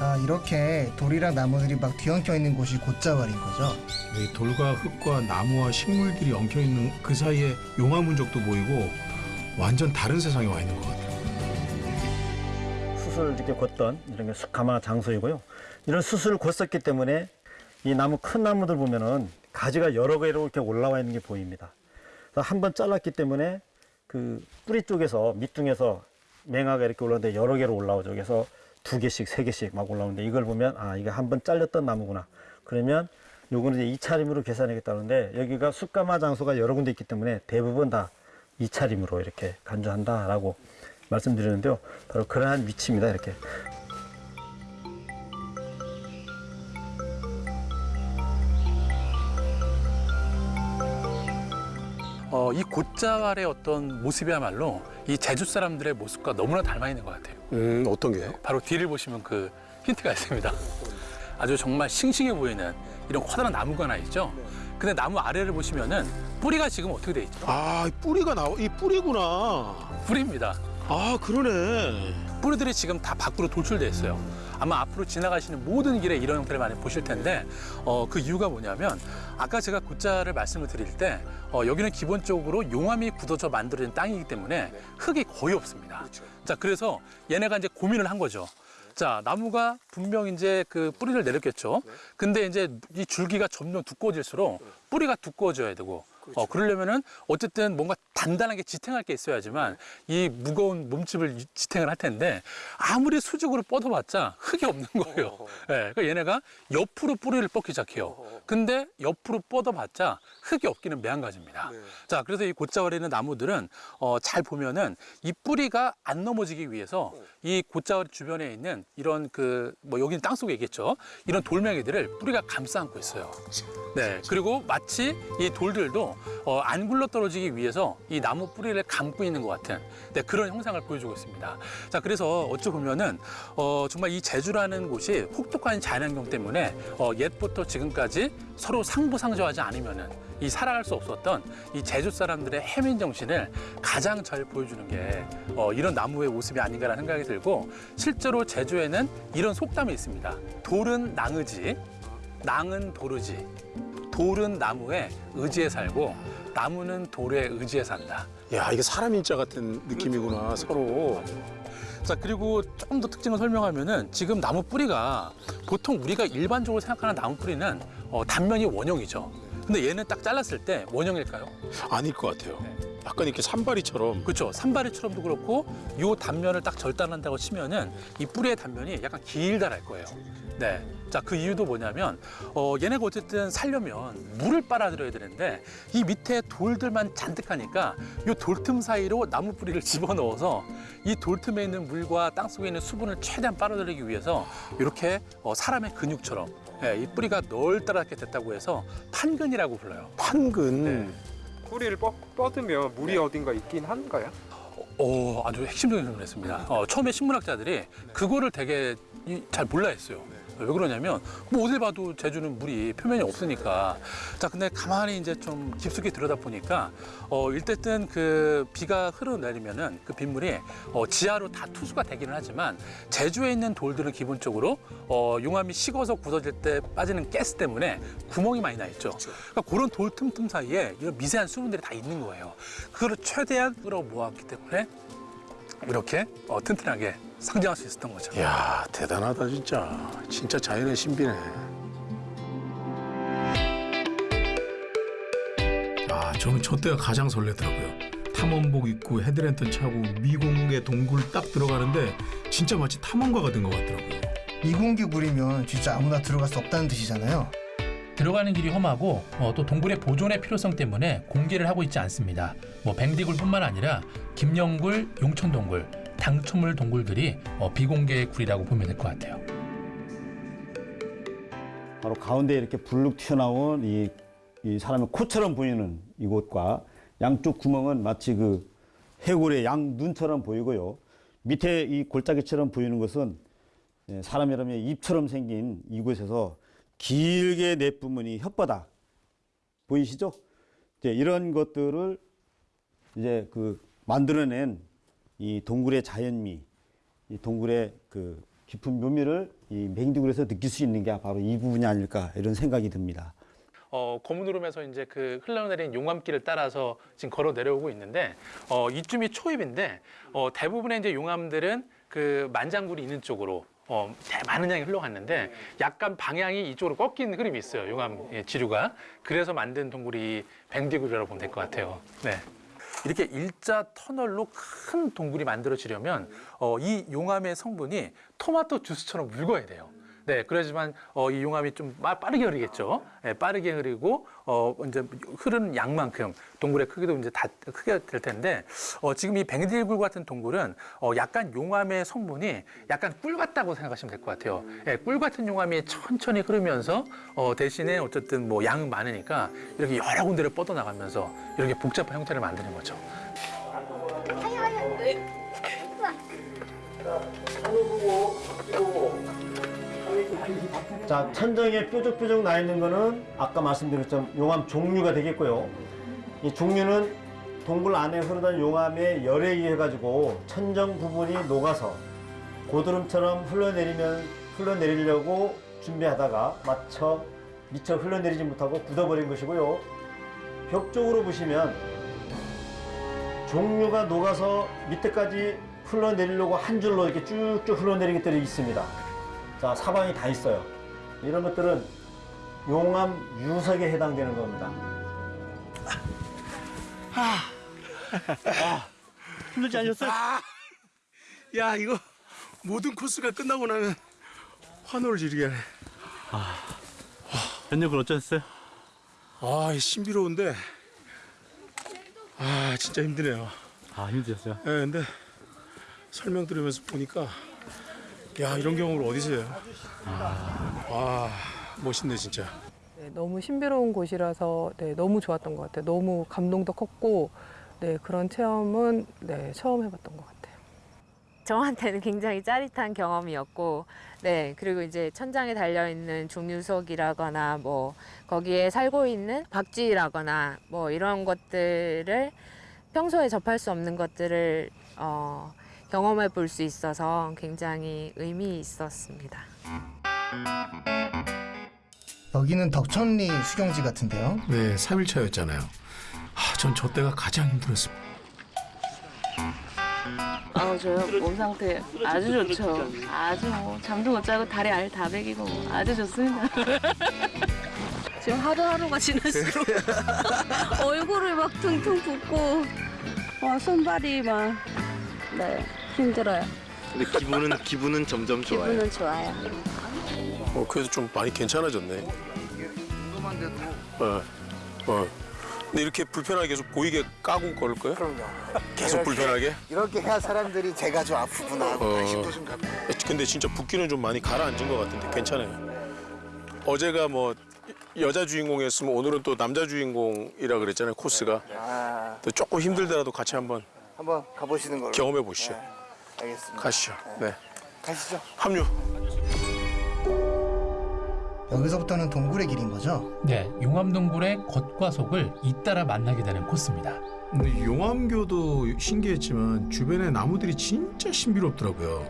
아 이렇게 돌이랑 나무들이 막 뒤엉켜 있는 곳이 곶자왈인 거죠. 이 돌과 흙과 나무와 식물들이 엉켜 있는 그 사이에 용암 흔적도 보이고 완전 다른 세상에 와 있는 것 같아요. 수술을 이렇게 걷던 이런 게 숙가마 장소이고요. 이런 수술을 걷었기 때문에 이 나무 큰 나무들 보면은 가지가 여러 개로 이렇게 올라와 있는 게 보입니다. 한 번 잘랐기 때문에 그 뿌리 쪽에서 밑둥에서 맹아가 이렇게 올라오는데 여러 개로 올라오죠. 그래서 두 개씩, 세 개씩 막 올라오는데 이걸 보면 아 이게 한 번 잘렸던 나무구나. 그러면 요거는 이제 이차림으로 계산하겠다는데 여기가 숯가마 장소가 여러 군데 있기 때문에 대부분 다 이차림으로 이렇게 간주한다라고 말씀드리는데요. 바로 그러한 위치입니다. 이렇게. 어, 이 곶자왈의 어떤 모습이야말로 이 제주 사람들의 모습과 너무나 닮아 있는 것 같아요. 음, 어떤 게? 바로 뒤를 보시면 그 힌트가 있습니다. 아주 정말 싱싱해 보이는 이런 커다란 나무가 하나 있죠. 근데 나무 아래를 보시면은 뿌리가 지금 어떻게 돼 있죠? 아, 이 뿌리가 나와. 이 뿌리구나. 뿌리입니다. 아, 그러네. 뿌리들이 지금 다 밖으로 돌출돼 있어요. 아마 앞으로 지나가시는 모든 길에 이런 형태를 많이 보실 텐데 어, 그 이유가 뭐냐면 아까 제가 굿자를 말씀을 드릴 때 어, 여기는 기본적으로 용암이 굳어져 만들어진 땅이기 때문에 흙이 거의 없습니다. 자 그래서 얘네가 이제 고민을 한 거죠. 자 나무가 분명 이제 그 뿌리를 내렸겠죠. 근데 이제 이 줄기가 점점 두꺼워질수록 뿌리가 두꺼워져야 되고 어, 그러려면은 어쨌든 뭔가 단단하게 지탱할 게 있어야지만 이 무거운 몸집을 유- 지탱을 할 텐데 아무리 수직으로 뻗어봤자 흙이 없는 거예요. 예, 그러니까 얘네가 옆으로 뿌리를 뻗기 시작해요. 근데 옆으로 뻗어봤자 흙이 없기는 매한가지입니다. 자, 그래서 이 곶자월에 있는 나무들은 어, 잘 보면은 이 뿌리가 안 넘어지기 위해서 이 곶자월 주변에 있는 이런 그 뭐 여기는 땅 속에 있겠죠. 이런 돌멩이들을 뿌리가 감싸 안고 있어요. 네, 그리고 마치 이 돌들도 어, 안 굴러 떨어지기 위해서 이 나무 뿌리를 감고 있는 것 같은 네, 그런 형상을 보여주고 있습니다. 자, 그래서 어찌 보면은 어, 정말 이 제주라는 곳이 혹독한 자연환경 때문에 어, 옛부터 지금까지 서로 상부상조하지 않으면은 이 살아갈 수 없었던 이 제주 사람들의 해민 정신을 가장 잘 보여주는 게 어, 이런 나무의 모습이 아닌가라는 생각이 들고 실제로 제주에는 이런 속담이 있습니다. 돌은 낭의지, 낭은 도르지. 돌은 나무에 의지에 살고 나무는 돌에 의지에 산다. 야, 이게 사람 인자 같은 느낌이구나, 서로. 자 그리고 조금 더 특징을 설명하면은 지금 나무 뿌리가 보통 우리가 일반적으로 생각하는 나무 뿌리는 어, 단면이 원형이죠. 근데 얘는 딱 잘랐을 때 원형일까요? 아닐 것 같아요. 약간 이렇게 산발이처럼. 그렇죠. 산발이처럼도 그렇고 요 단면을 딱 절단한다고 치면은 이 뿌리의 단면이 약간 길다랄 거예요. 네. 자, 그 이유도 뭐냐면 어 얘네가 어쨌든 살려면 물을 빨아들여야 되는데 이 밑에 돌들만 잔뜩하니까 요 돌틈 사이로 나무 뿌리를 집어넣어서 이 돌틈에 있는 물과 땅 속에 있는 수분을 최대한 빨아들이기 위해서 이렇게 어, 사람의 근육처럼 예, 이 뿌리가 널따랗게 됐다고 해서 판근이라고 불러요. 판근. 뿌리를 뻗, 뻗으면 물이 어딘가 있긴 한가요? 어, 아주 핵심적인 질문을 했습니다. 어, 처음에 식물학자들이 그거를 되게 이- 잘 몰라 했어요. 왜 그러냐면 뭐 어딜 봐도 제주는 물이 표면이 없으니까. 자, 근데 가만히 이제 좀 깊숙이 들여다 보니까 어, 일단은 그 비가 흐르내리면은 그 빗물이 어, 지하로 다 투수가 되기는 하지만 제주에 있는 돌들은 기본적으로 어, 용암이 식어서 굳어질 때 빠지는 가스 때문에 구멍이 많이 나 있죠. 그러니까 그런 돌 틈틈 사이에 이런 미세한 수분들이 다 있는 거예요. 그걸 최대한 끌어 모았기 때문에 이렇게 어, 튼튼하게 상징할 수 있었던 거죠. 이야 대단하다 진짜. 진짜 자연의 신비네. 아, 저는 저 때가 가장 설레더라고요. 탐험복 입고 헤드랜턴 차고 미공의 동굴 딱 들어가는데 진짜 마치 탐험가 같은 것 같더라고요. 미공개 물이면 진짜 아무나 들어갈 수 없다는 뜻이잖아요. 들어가는 길이 험하고 어, 또 동굴의 보존의 필요성 때문에 공개를 하고 있지 않습니다. 뭐 뱅디굴뿐만 아니라 김영굴, 용천동굴, 당초물 동굴들이 어, 비공개 굴이라고 보면 될 것 같아요. 바로 가운데 이렇게 불룩 튀어나온 이, 이 사람의 코처럼 보이는 이곳과 양쪽 구멍은 마치 그 해골의 양 눈처럼 보이고요. 밑에 이 골짜기처럼 보이는 것은 예, 사람 여러분의 입처럼 생긴 이곳에서 길게 내뿜은 이 혓바닥 보이시죠? 이제 이런 것들을 이제 그 만들어낸 이 동굴의 자연미, 이 동굴의 그 깊은 묘미를 이 맹디굴에서 느낄 수 있는 게 바로 이 부분이 아닐까 이런 생각이 듭니다. 어, 거문으름에서 이제 그 흘러내린 용암길을 따라서 지금 걸어 내려오고 있는데 어, 이쯤이 초입인데 어, 대부분의 이제 용암들은 그 만장굴이 있는 쪽으로 어, 대- 많은 양이 흘러갔는데 약간 방향이 이쪽으로 꺾인 흐름이 있어요. 용암 예, 지류가. 그래서 만든 동굴이 뱅디굴이라고 보면 될 것 같아요. 네. 이렇게 일자 터널로 큰 동굴이 만들어지려면 어, 이 용암의 성분이 토마토 주스처럼 묽어야 돼요. 네, 그러지만 어, 이 용암이 좀 빠- 빠르게 흐르겠죠. 네, 빠르게 흐르고 어, 이제 흐르는 양만큼 동굴의 크기도 이제 다 크게 될 텐데 어, 지금 이 뱅디굴 같은 동굴은 어, 약간 용암의 성분이 약간 꿀 같다고 생각하시면 될 것 같아요. 예, 꿀 같은 용암이 천천히 흐르면서 어, 대신에 어쨌든 뭐 양은 많으니까 이렇게 여러 군데를 뻗어 나가면서 이렇게 복잡한 형태를 만드는 거죠. 자, 천정에 뾰족뾰족 나 있는 거는 아까 것처럼 용암 종류가 되겠고요. 이 종류는 동굴 안에 흐르던 용암의 열에 의해 가지고 천정 부분이 녹아서 고드름처럼 흘러내리면 흘러내리려고 준비하다가 마쳐 미처 흘러내리지 못하고 굳어버린 것이고요. 벽 쪽으로 보시면 종류가 녹아서 밑에까지 흘러내리려고 한 줄로 이렇게 쭉쭉 흘러내리는 것들이 있습니다. 자, 사방이 다 있어요. 이런 것들은 용암 유석에 해당되는 겁니다. 힘들지 않으셨어요? 야 이거 모든 코스가 끝나고 나면 환호를 지르게 하네. 현역은 어쩌셨어요? 아, 이 신비로운데 아 진짜 힘드네요. 아 힘드셨어요? 예, 근데 설명 들으면서 보니까 야 이런 경험을 어디서 해요? 와 멋있네 진짜. 네, 너무 신비로운 곳이라서 네, 너무 좋았던 것 같아요. 너무 감동도 컸고 네, 그런 체험은 네, 처음 해봤던 것 같아요. 저한테는 굉장히 짜릿한 경험이었고, 네, 그리고 이제 천장에 달려있는 종유석이라거나 뭐, 거기에 살고 있는 박쥐라거나 뭐 이런 것들을 평소에 접할 수 없는 것들을 어, 경험해 볼 수 있어서 굉장히 의미 있었습니다. 여기는 덕천리 수경지 같은데요. 네, 3일차였잖아요. 아, 전 저 때가 가장 힘들었습니다. 아 저요 몸 상태 아주 좋죠. 아주 뭐 잠도 못 자고 다리 알 다 베기고 뭐 아주 좋습니다. 지금 하루하루가 지날수록 얼굴을 막 퉁퉁 붓고 와 손발이 막 네 힘들어요. 근데 기분은 기분은 점점 좋아요. 기분은 좋아요. 어, 그래도 좀 많이 괜찮아졌네. 어, 어. 근데 이렇게 불편하게 계속 보이게 까고 걸을 거예요? 그럼요. 계속 이렇게- 불편하게? 이렇게 해야 사람들이 제가 좀 아프구나 하고 어. 관심도 좀 갖고. 근데 진짜 붓기는 좀 많이 가라앉은 것 같은데 괜찮아요. 어제가 뭐 여자 주인공이었으면 오늘은 또 남자 주인공이라 그랬잖아요 코스가. 아, 또 조금 힘들더라도 같이 한번 한번 가보시는 걸로. 경험해 보시죠. 알겠습니다. 가시죠. 네. 가시죠. 합류. 여기서부터는 동굴의 길인 거죠. 네, 용암동굴의 겉과 속을 잇따라 만나게 되는 코스입니다. 근데 용암교도 신기했지만 주변에 나무들이 진짜 신비롭더라고요.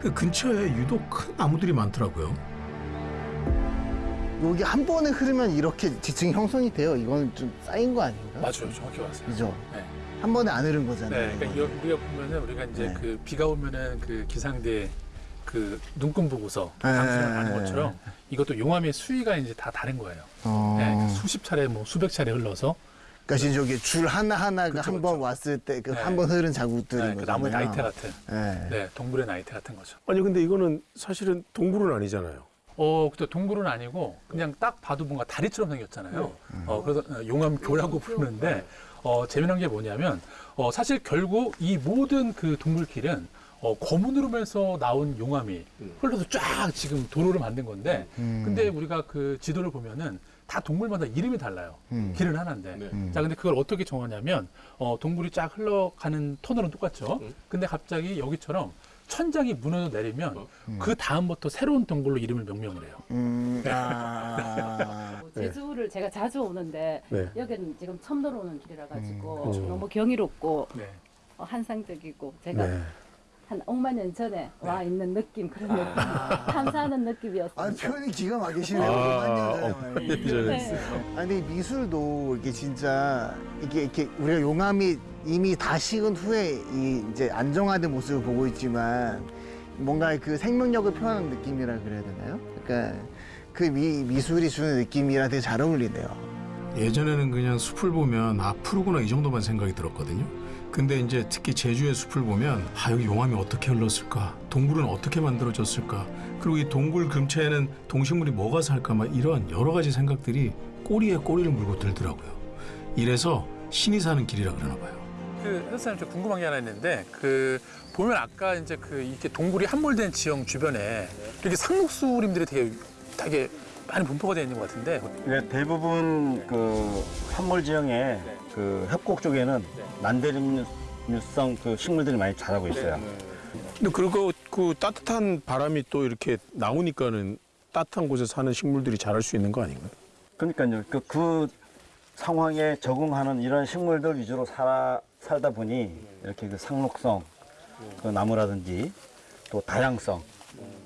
그 근처에 유독 큰 나무들이 많더라고요. 여기 한 번에 흐르면 이렇게 지층이 형성이 돼요. 이건 좀 쌓인 거 아닌가? 맞아요, 정확히 맞아요. 그죠? 네. 한 번에 안 흐른 거잖아요. 네, 그러니까 우리가 보면은 우리가 이제 네. 그 비가 오면은 그 기상대 그 눈금 보고서 네. 방송을 하는 것처럼 이것도 용암의 수위가 이제 다 다른 거예요. 어. 네, 수십 차례 뭐 수백 차례 흘러서 그러니까 지금 저기 줄 하나 하나가 한 번 왔을 때그 네. 한번 흐른 자국들인 네, 그. 나무의 나이테 같은 네. 네, 동굴의 나이테 같은 거죠. 아니 근데 이거는 사실은 동굴은 아니잖아요. 어, 그때 동굴은 아니고 그냥 딱 봐도 뭔가 다리처럼 생겼잖아요. 네. 어, 그래서 용암교라고 부르는데 어, 재미난 게 뭐냐면 어, 사실 결국 이 모든 그 동굴길은 어, 거문으로면서 나온 용암이 흘러서 쫙 지금 도로를 만든 건데 음. 근데 우리가 그 지도를 보면은 다 동굴마다 이름이 달라요. 음. 길은 하나인데. 음. 자, 근데 그걸 어떻게 정하냐면 어, 동굴이 쫙 흘러가는 터널은 똑같죠. 근데 갑자기 여기처럼 천장이 무너져 내리면 그 다음부터 새로운 동굴로 이름을 명명을 해요. 음, 아. 제주를 제가 자주 오는데 네. 여기는 지금 처음 들어오는 길이라 가지고 음. 너무 경이롭고 네. 어, 환상적이고 제가 네. 한 억만 년 전에 와 있는 느낌 그런 느낌 탐사하는 느낌이었어요. 아 표현이 기가 막히시네요. 아, 만년 어, 예전에 네. 아니 미술도 이게 진짜 이게 이렇게 우리가 용암이 이미 다 식은 후에 이 이제 안정화된 모습을 보고 있지만 뭔가 그 생명력을 표현하는 느낌이라 그래야 되나요? 그러니까 그 미, 미술이 주는 느낌이랑 되게 잘 어울리네요. 예전에는 그냥 숲을 보면 아 푸르구나 이 정도만 생각이 들었거든요. 근데 이제 특히 제주의 숲을 보면 아 여기 용암이 어떻게 흘렀을까, 동굴은 어떻게 만들어졌을까, 그리고 이 동굴 근처에는 동식물이 뭐가 살까 막 이런 여러 가지 생각들이 꼬리에 꼬리를 물고 들더라고요. 이래서 신이 사는 길이라 그러나 봐요. 그 선생님 저 궁금한 게 하나 있는데 그 보면 아까 이제 그 이렇게 동굴이 함몰된 지형 주변에 이렇게 상록수림들이 되게 되게 많이 분포가 되어 있는 것 같은데 네, 대부분 그 산물 지형에 그 협곡 쪽에는 난데림류성 그 식물들이 많이 자라고 있어요. 근데 그리고 그 따뜻한 바람이 또 이렇게 나오니까는 따뜻한 곳에 사는 식물들이 자랄 수 있는 거 아닌가요? 그러니까요. 그, 그 상황에 적응하는 이런 식물들 위주로 살아, 살다 보니 이렇게 그 상록성, 그 나무라든지 또 다양성,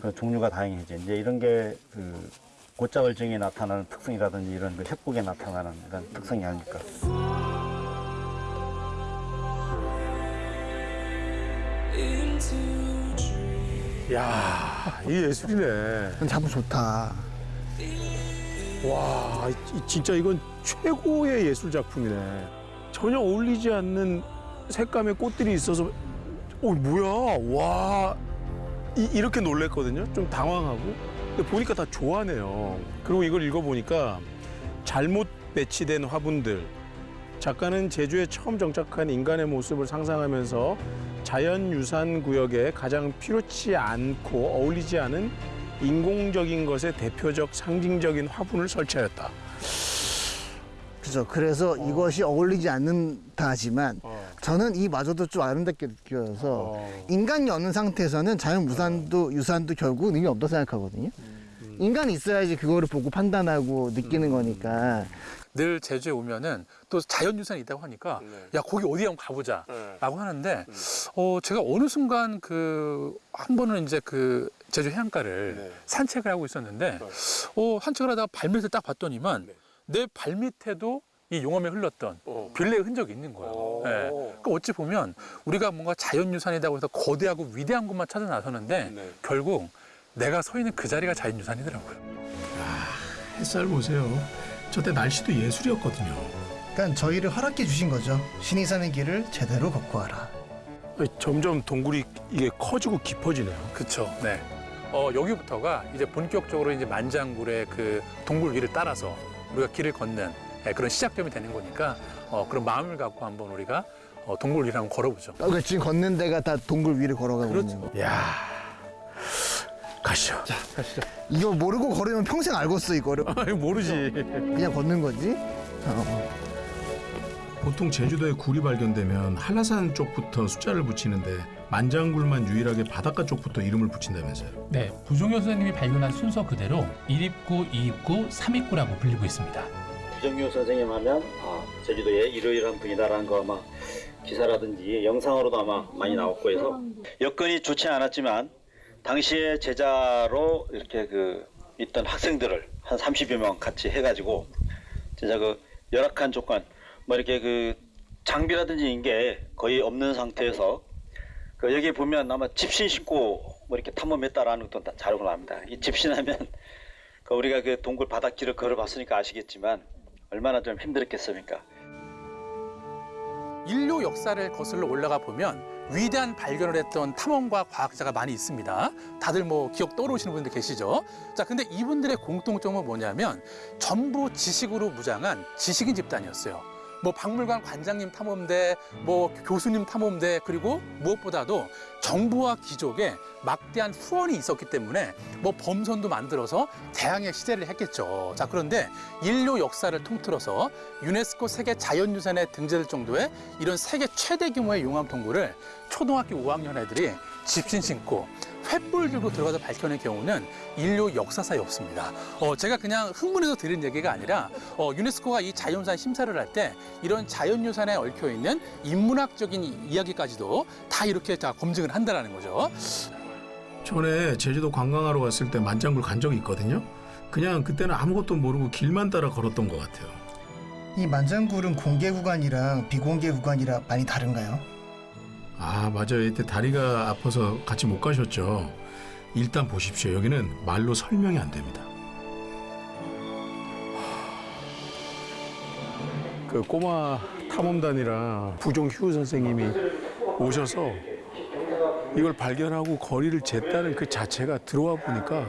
그 종류가 다양해져. 이제 이런 게그 고자월증에 나타나는 특성이라든지 이런 그 협곡에 나타나는 이런 특성이 아닐까. 야, 이 예술이네. 자부 좋다. 와, 이- 진짜 이건 최고의 예술 작품이네. 전혀 어울리지 않는 색감의 꽃들이 있어서, 어 뭐야, 와, 이, 렇게 놀랬거든요. 좀 당황하고. 근데 보니까 다 좋아하네요. 그리고 이걸 읽어보니까 잘못 배치된 화분들. 작가는 제주에 처음 정착한 인간의 모습을 상상하면서 자연유산 구역에 가장 필요치 않고 어울리지 않은 인공적인 것의 대표적 상징적인 화분을 설치하였다. 그죠. 그래서 이것이 어울리지 않는다 하지만 저는 이 마저도 좀 아름답게 느껴서 인간이 없는 상태에서는 자연 무산도 유산도 결국 의미 없다고 생각하거든요. 인간이 있어야지 그거를 보고 판단하고 느끼는 거니까. 늘 제주에 오면은 또 자연유산이 있다고 하니까 야 거기 어디 한번 가보자라고 하는데 어 제가 어느 순간 그 한 번은 이제 그 제주 해안가를 산책을 하고 있었는데 어 산책을 하다가 발밑을 딱 봤더니만 내 발밑에도 이 용암에 흘렀던 빌레의 흔적이 있는 거예요. 예. 그러니까 어찌 보면 우리가 뭔가 자연유산이라고 해서 거대하고 위대한 것만 찾아 나서는데 결국 내가 서 있는 그 자리가 자연유산이더라고요. 햇살 보세요. 저때 날씨도 예술이었거든요. 그러니까 저희를 허락해 주신 거죠. 신이 사는 길을 제대로 걷고 와라. 점점 동굴이 이게 커지고 깊어지네요. 그렇죠. 네. 어, 여기부터가 이제 본격적으로 이제 만장굴의 그 동굴 위를 따라서 우리가 길을 걷는 예, 그런 시작점이 되는 거니까 어, 그런 마음을 갖고 한번 우리가 어, 동굴 위를 한번 걸어보죠. 아, 그러니까 지금 걷는 데가 다 동굴 위를 걸어가고 있는 거. 야 가시죠. 자, 가시죠. 이거 모르고 걸으면 평생 알겠어 이거를. 아니 모르지. 그냥 걷는 거지. 어. 보통 제주도에 굴이 발견되면 한라산 쪽부터 숫자를 붙이는데 만장굴만 유일하게 바닷가 쪽부터 이름을 붙인다면서요. 네, 부종효 선생님이 발견한 순서 그대로 1입구, 2입구, 3입구라고 불리고 있습니다. 부정효 선생님 하면 아, 제주도에 이러이러한 분이다라는 거 아마 기사라든지 영상으로도 아마 많이 나왔고 해서 여건이 좋지 않았지만 당시에 제자로 이렇게 그 있던 학생들을 한 30여 명 같이 해가지고 진짜 그 열악한 조건 뭐 이렇게 그 장비라든지 이런 게 거의 없는 상태에서 그 여기 보면 아마 집신 신고 뭐 이렇게 탐험했다라는 것도 다 자료가 나옵니다. 이 집신하면 그 우리가 그 동굴 바닷길을 걸어봤으니까 아시겠지만 얼마나 좀 힘들었겠습니까? 인류 역사를 거슬러 올라가 보면 위대한 발견을 했던 탐험가 과학자가 많이 있습니다. 다들 뭐 기억 떠오르시는 분들 계시죠? 자, 근데 이분들의 공통점은 뭐냐면 전부 지식으로 무장한 지식인 집단이었어요. 뭐 박물관 관장님 탐험대, 뭐 교수님 탐험대, 그리고 무엇보다도 정부와 귀족의 막대한 후원이 있었기 때문에 뭐 범선도 만들어서 대항해 시대를 했겠죠. 자, 그런데 인류 역사를 통틀어서 유네스코 세계 자연유산에 등재될 정도의 이런 세계 최대 규모의 용암 동굴을 초등학교 5학년 애들이 집신 신고 횃불 들고 들어가서 밝혀낸 경우는 인류 역사사에 없습니다. 어, 제가 그냥 흥분해서 들은 얘기가 아니라 어, 유네스코가 이 자연유산 심사를 할 때 이런 자연유산에 얽혀 있는 인문학적인 이- 이야기까지도 다 이렇게 다 검증을 한다라는 거죠. 전에 제주도 관광하러 갔을 때 만장굴 간 적이 있거든요. 그냥 그때는 아무것도 모르고 길만 따라 걸었던 것 같아요. 이 만장굴은 공개 구간이랑 비공개 구간이랑 많이 다른가요? 아 맞아요. 이때 다리가 아파서 같이 못 가셨죠. 일단 보십시오. 여기는 말로 설명이 안 됩니다. 그 꼬마 탐험단이랑 부종 휴 선생님이 오셔서 이걸 발견하고 거리를 쟀다는 그 자체가 들어와 보니까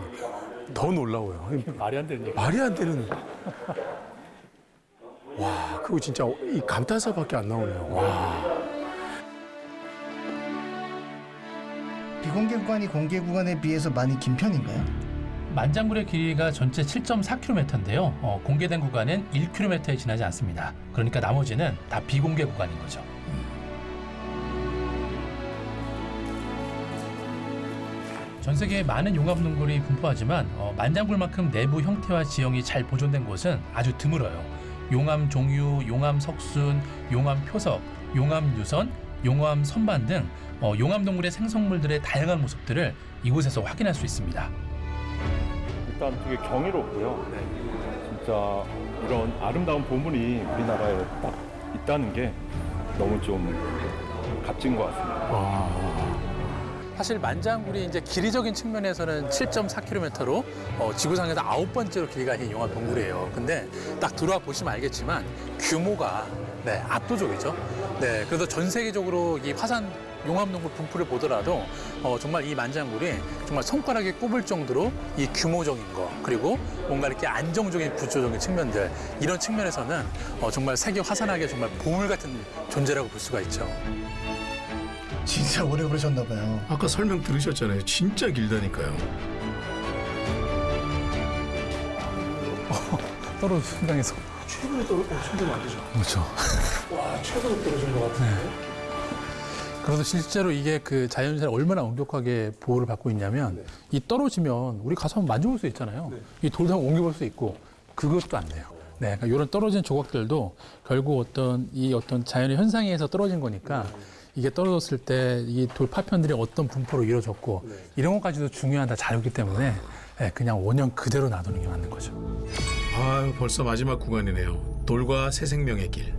더 놀라워요. 말이 안 되는 얘기. 말이 안 되는. 와, 그거 진짜 이 감탄사밖에 안 나오네요. 와. 비공개 구간이 공개 구간에 비해서 많이 긴 편인가요? 만장굴의 길이가 전체 7.4km인데요. 어, 공개된 구간은 1km에 지나지 않습니다. 그러니까 나머지는 다 비공개 구간인 거죠. 전 세계에 많은 용암 동굴이 분포하지만 어, 만장굴만큼 내부 형태와 지형이 잘 보존된 곳은 아주 드물어요. 용암 종유, 용암 석순, 용암 표석, 용암 유선, 용암 선반 등 어, 용암 동굴의 생성물들의 다양한 모습들을 이곳에서 확인할 수 있습니다. 일단 되게 경이롭고요. 진짜 이런 아름다운 보물이 우리나라에 딱 있다는 게 너무 좀 값진 것 같습니다. 사실 만장굴이 이제 길이적인 측면에서는 7.4km로 어, 지구상에서 아홉 번째로 길이가 긴 용암 동굴이에요. 근데 딱 들어와 보시면 알겠지만 규모가 네, 압도적이죠. 네, 그래서 전 세계적으로 이 화산 용암 동굴 분포를 보더라도 어, 정말 이 만장굴이 정말 손가락에 꼽을 정도로 이 규모적인 거 그리고 뭔가 이렇게 안정적인 구조적인 측면들 이런 측면에서는 어, 정말 세계 화산학의 정말 보물 같은 존재라고 볼 수가 있죠. 진짜 오래 걸으셨나 봐요. 아까 설명 들으셨잖아요. 진짜 길다니까요. 떨어져 현장에서 최근에 떨어진 안 되죠. 그렇죠. 와, 최근에 떨어진 것 같은데. 그래서 실제로 이게 그 자연사를 얼마나 엄격하게 보호를 받고 있냐면 이 떨어지면 우리 가서 한번 만져볼 수 있잖아요. 이 돌도 한번 옮겨볼 수 있고 그것도 안 돼요. 네, 그러니까 이런 떨어진 조각들도 결국 어떤 이 어떤 자연의 현상에 의해서 떨어진 거니까 이게 떨어졌을 때 이 돌 파편들이 어떤 분포로 이루어졌고 이런 것까지도 중요한 다 자료이기 때문에 네, 그냥 원형 그대로 놔두는 게 맞는 거죠. 아, 벌써 마지막 구간이네요. 돌과 새 생명의 길.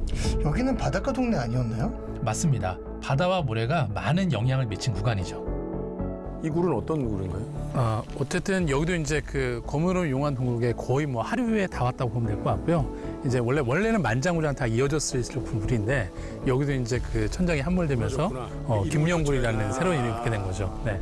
여기는 바닷가 동네 아니었나요? 맞습니다. 바다와 모래가 많은 영향을 미친 구간이죠. 이 굴은 어떤 굴인가요? 어, 어쨌든 여기도 이제 그 거무름 용암 동굴에 거의 뭐 하루에 다 왔다고 보면 될 것 같고요. 이제 원래 원래는 만장굴이랑 다 이어졌을 굴인데 여기도 이제 그 천장이 함몰되면서 어, 김영굴이라는 새로운 이름이 붙게 된 거죠. 네.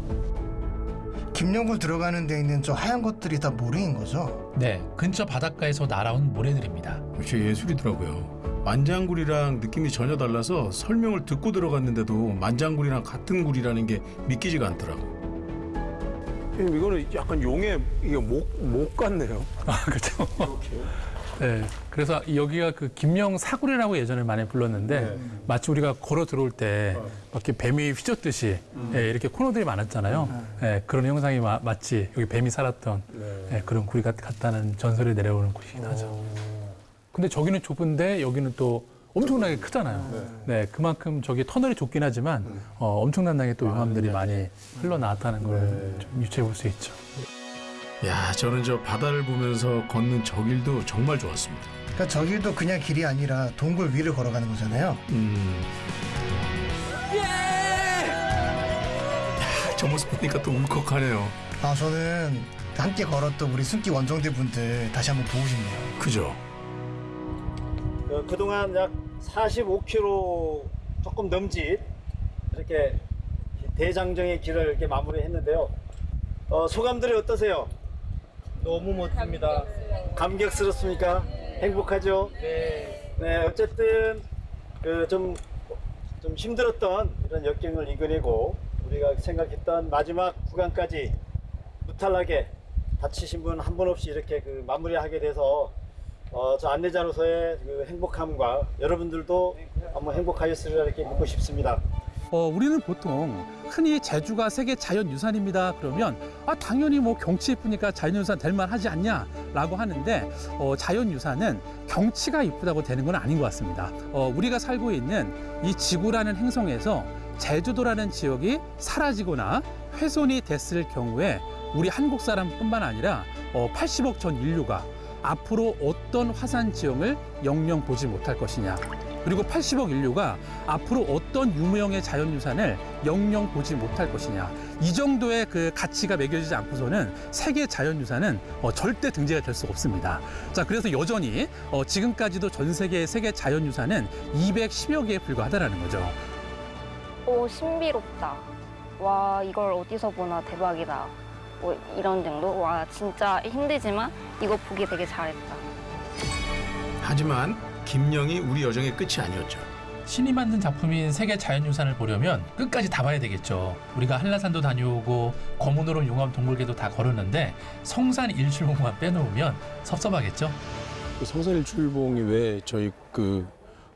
김영굴 들어가는 데 있는 저 하얀 것들이 다 모래인 거죠? 네, 근처 바닷가에서 날아온 모래들입니다. 역시 예술이더라고요. 만장굴이랑 느낌이 전혀 달라서 설명을 듣고 들어갔는데도 만장굴이랑 같은 굴이라는 게 믿기지가 않더라고. 이거는 약간 용의 이게 목, 목 같네요. 아, 그렇죠. 네, 그래서 여기가 그 김영 사구리라고 예전에 많이 불렀는데 네. 마치 우리가 걸어 들어올 때 어. 막 이렇게 뱀이 휘젓듯이 예, 이렇게 코너들이 많았잖아요. 예, 그런 형상이 마, 마치 여기 뱀이 살았던 예, 그런 구리 같, 같다는 전설이 내려오는 곳이긴 하죠. 근데 저기는 좁은데 여기는 또 엄청나게 크잖아요. 네, 그만큼 저기 터널이 좁긴 하지만 어, 엄청난하게 또 용암들이 많이 흘러나왔다는 걸 좀 유추해 볼 수 있죠. 야, 저는 저 바다를 보면서 걷는 저 길도 정말 좋았습니다. 그러니까 저 길도 그냥 길이 아니라 동굴 위를 걸어가는 거잖아요. 음. 야, 저 모습 보니까 또 울컥하네요. 아 저는 함께 걸었던 우리 숨기 원정대 분들 다시 한번 보고 싶네요. 그죠? 그, 그동안 약 45km 조금 넘짓 이렇게 대장정의 길을 이렇게 마무리했는데요. 어, 소감들이 어떠세요? 너무 멋집니다. 감격스럽습니까? 행복하죠? 네. 네, 어쨌든 그 좀 좀 힘들었던 이런 역경을 이겨내고 우리가 생각했던 마지막 구간까지 무탈하게 다치신 분 한 분 없이 이렇게 그 마무리하게 돼서 어, 저 안내자로서의 그 행복함과 여러분들도 한번 행복하셨으리라 이렇게 묻고 싶습니다. 어, 우리는 보통 흔히 제주가 세계 자연유산입니다. 그러면 아, 당연히 뭐 경치 이쁘니까 자연유산 될 만하지 않냐라고 하는데 어, 자연유산은 경치가 이쁘다고 되는 건 아닌 것 같습니다. 어, 우리가 살고 있는 이 지구라는 행성에서 제주도라는 지역이 사라지거나 훼손이 됐을 경우에 우리 한국 사람뿐만 아니라 어, 80억 전 인류가 앞으로 어떤 화산 지형을 영영 보지 못할 것이냐. 그리고 80억 인류가 앞으로 어떤 유무형의 자연유산을 영영 보지 못할 것이냐. 이 정도의 그 가치가 매겨지지 않고서는 세계 자연유산은 어, 절대 등재가 될수 없습니다. 자, 그래서 여전히 어, 지금까지도 전 세계의 세계 자연유산은 210여 개에 불과하다는 거죠. 오 신비롭다. 와 이걸 어디서 보나 대박이다. 뭐 이런 정도. 와 진짜 힘들지만 이거 보기 되게 잘했다. 하지만 김영이 우리 여정의 끝이 아니었죠. 신이 만든 작품인 세계 자연유산을 보려면 끝까지 다 봐야 되겠죠. 우리가 한라산도 다녀오고 거문오름 용암 동굴계도 다 걸었는데 성산 일출봉만 빼놓으면 섭섭하겠죠. 그 성산 일출봉이 왜 저희 그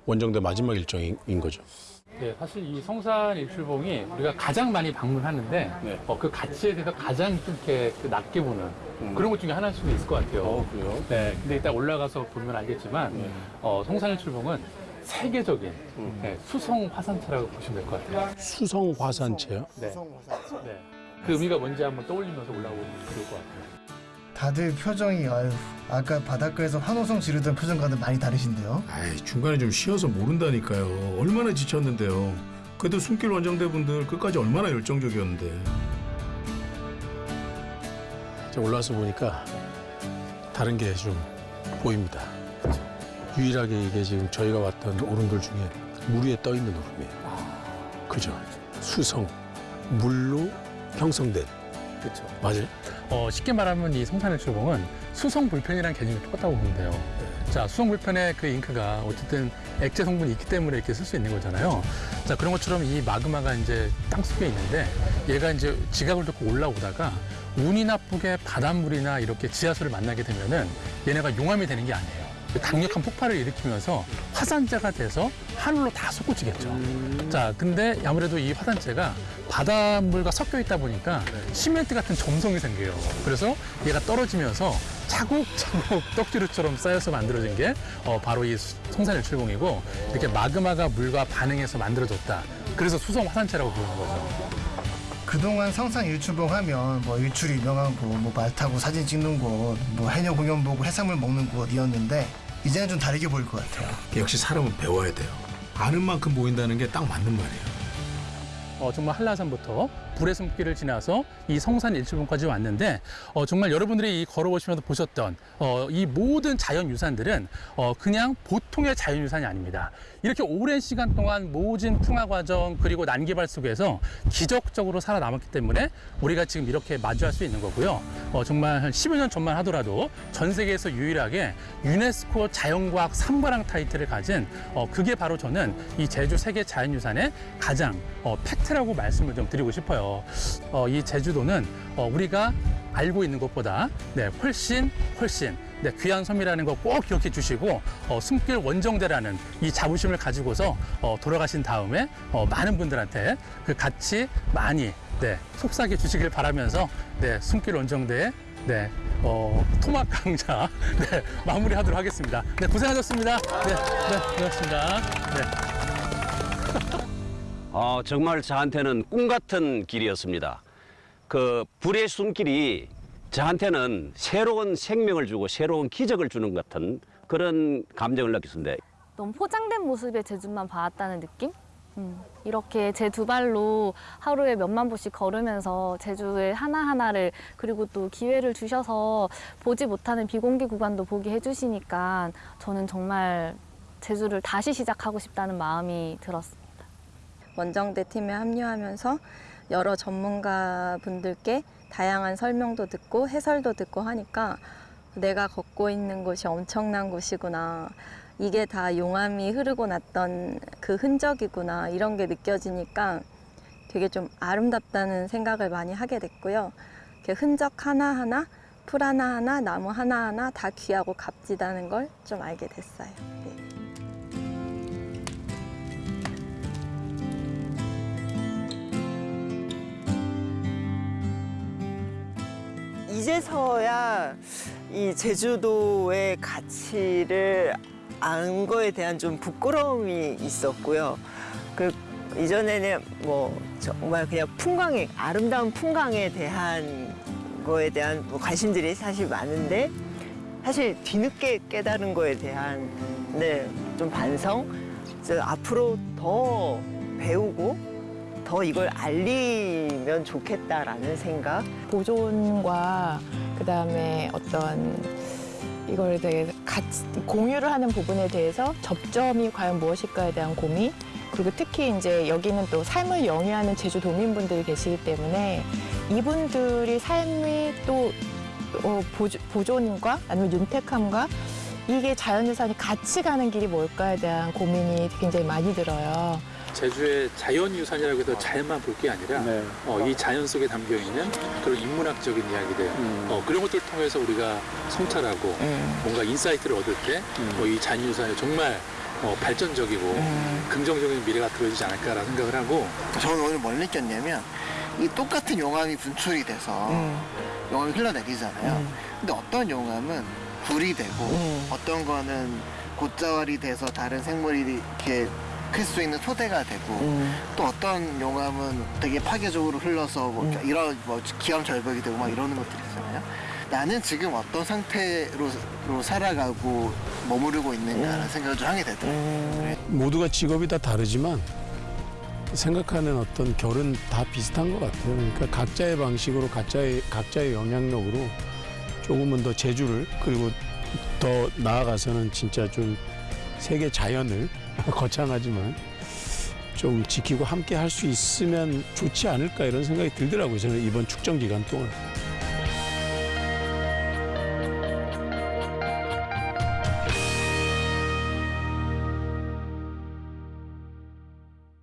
원정대 마지막 일정인 거죠? 네, 사실 이 성산 일출봉이 우리가 가장 많이 방문하는데 어, 그 가치에 대해서 가장 좀 이렇게 그 낮게 보는 그런 것 중에 하나일 수도 있을 것 같아요. 그래요? 네, 근데 이따 올라가서 보면 알겠지만 어, 성산 일출봉은 세계적인 네, 수성 화산체라고 보시면 될 것 같아요. 수성 화산체요? 네. 네. 그 의미가 뭔지 한번 떠올리면서 올라오면 좋을 것 같아요. 다들 표정이 아유 아까 바닷가에서 환호성 지르던 표정과는 많이 다르신데요. 아이, 중간에 좀 쉬어서 모른다니까요. 얼마나 지쳤는데요. 그래도 숨길 원정대 분들 끝까지 얼마나 열정적이었는데. 저 올라와서 보니까 다른 게 좀 보입니다. 유일하게 이게 지금 저희가 왔던 오름들 중에 물 위에 떠 있는 오름이에요. 그죠? 수성, 물로 형성된. 그렇죠. 맞아요? 어, 쉽게 말하면 이 성산일출봉은 수성 불편이라는 개념이 똑같다고 보면 돼요. 자, 수성 불편의 그 잉크가 어쨌든 액체 성분이 있기 때문에 이렇게 쓸 수 있는 거잖아요. 자, 그런 것처럼 이 마그마가 이제 땅 속에 있는데 얘가 이제 지각을 듣고 올라오다가 운이 나쁘게 바닷물이나 이렇게 지하수를 만나게 되면은 얘네가 용암이 되는 게 아니에요. 강력한 폭발을 일으키면서 화산재가 돼서 하늘로 다 솟구치겠죠. 자, 근데 아무래도 이 화산재가 바닷물과 섞여 있다 보니까 시멘트 같은 점성이 생겨요. 그래서 얘가 떨어지면서 차곡차곡 떡지루처럼 쌓여서 만들어진 게 어, 바로 이 수- 성산일출봉이고 이렇게 마그마가 물과 반응해서 만들어졌다. 그래서 수성 화산재라고 부르는 거죠. 그동안 성산 일출봉 하면 뭐 일출이 유명한 곳, 뭐 말 타고 사진 찍는 곳, 뭐 해녀 공연 보고 해산물 먹는 곳이었는데 이제는 좀 다르게 보일 것 같아요. 역시 사람은 배워야 돼요. 아는 만큼 보인다는 게 딱 맞는 말이에요. 어, 정말 한라산부터 불의 숨길을 지나서 이 성산 일출봉까지 왔는데 어, 정말 여러분들이 이 걸어보시면서 보셨던 어, 이 모든 자연유산들은 어, 그냥 보통의 자연유산이 아닙니다. 이렇게 오랜 시간 동안 모진 풍화 과정 그리고 난개발 속에서 기적적으로 살아남았기 때문에 우리가 지금 이렇게 마주할 수 있는 거고요. 어, 정말 한 10여 년 전만 하더라도 전 세계에서 유일하게 유네스코 자연과학 삼과랑 타이틀을 가진 어, 그게 바로 저는 이 제주 세계 자연유산의 가장 어, 팩트라고 말씀을 좀 드리고 싶어요. 어, 이 제주도는 어, 우리가 알고 있는 것보다 네, 훨씬 훨씬 네, 귀한 섬이라는 거 꼭 기억해 주시고 어, 숨길 원정대라는 이 자부심을 가지고서 어, 돌아가신 다음에 어, 많은 분들한테 그 가치 많이 네, 속삭여 주시길 바라면서 네, 숨길 원정대 네, 어, 토막 강좌 네, 마무리하도록 하겠습니다. 네, 고생하셨습니다. 네, 네, 고맙습니다. 네. 어, 정말 저한테는 꿈 같은 길이었습니다. 그 불의 숨길이 저한테는 새로운 생명을 주고 새로운 기적을 주는 것 같은 그런 감정을 느꼈습니다. 너무 포장된 모습의 제주만 봐왔다는 느낌? 음, 이렇게 제 두 발로 하루에 몇만 보씩 걸으면서 제주의 하나하나를 그리고 또 기회를 주셔서 보지 못하는 비공개 구간도 보게 해주시니까 저는 정말 제주를 다시 시작하고 싶다는 마음이 들었습니다. 원정대 팀에 합류하면서 여러 전문가 분들께 다양한 설명도 듣고 해설도 듣고 하니까 내가 걷고 있는 곳이 엄청난 곳이구나. 이게 다 용암이 흐르고 났던 그 흔적이구나. 이런 게 느껴지니까 되게 좀 아름답다는 생각을 많이 하게 됐고요. 그 흔적 하나하나, 풀 하나하나, 나무 하나하나 다 귀하고 값지다는 걸 좀 알게 됐어요. 네. 이제서야 이 제주도의 가치를 안 거에 대한 좀 부끄러움이 있었고요. 그 이전에는 뭐 정말 그냥 풍광에 아름다운 풍광에 대한 거에 대한 뭐 관심들이 사실 많은데 사실 뒤늦게 깨달은 거에 대한 네 좀 반성. 그래서 앞으로 더 배우고 더 이걸 알리면 좋겠다라는 생각. 보존과 그다음에 어떤 이걸 되게 같이 공유를 하는 부분에 대해서 접점이 과연 무엇일까에 대한 고민 그리고 특히 이제 여기는 또 삶을 영위하는 제주 도민분들이 계시기 때문에 이분들이 삶이 또 어, 보존- 보존과 아니면 윤택함과 이게 자연유산이 같이 가는 길이 뭘까에 대한 고민이 굉장히 많이 들어요. 제주의 자연유산이라고 해서 자연만 볼 게 아니라 어, 이 자연 속에 담겨 있는 그런 인문학적인 이야기들 어, 그런 것들 을 통해서 우리가 성찰하고 뭔가 insight를 얻을 때이 자연유산이 정말 어, 발전적이고 긍정적인 미래가 그려지지 않을까라는 생각을 하고 저는 오늘 뭘 느꼈냐면 이 똑같은 용암이 분출이 돼서 용암이 흘러내리잖아요. 근데 어떤 용암은 굴이 되고 어떤 거는 곧자왈이 돼서 다른 생물이 이렇게 클 수 있는 토대가 되고 또 어떤 용암은 되게 파괴적으로 흘러서 뭐 이런 뭐 기암 절벽이 되고 막 이러는 것들이 있잖아요. 나는 지금 어떤 상태로 로 살아가고 머무르고 있는가라는 생각을 좀 하게 되더라고요. 모두가 직업이 다 다르지만 생각하는 어떤 결은 다 비슷한 것 같아요. 그러니까 각자의 방식으로 각자의 각자의 영향력으로 조금은 더 제주를 그리고 더 나아가서는 진짜 좀 세계 자연을 거창하지만 좀 지키고 함께 할 수 있으면 좋지 않을까 이런 생각이 들더라고요. 저는 이번 축정 기간 동안.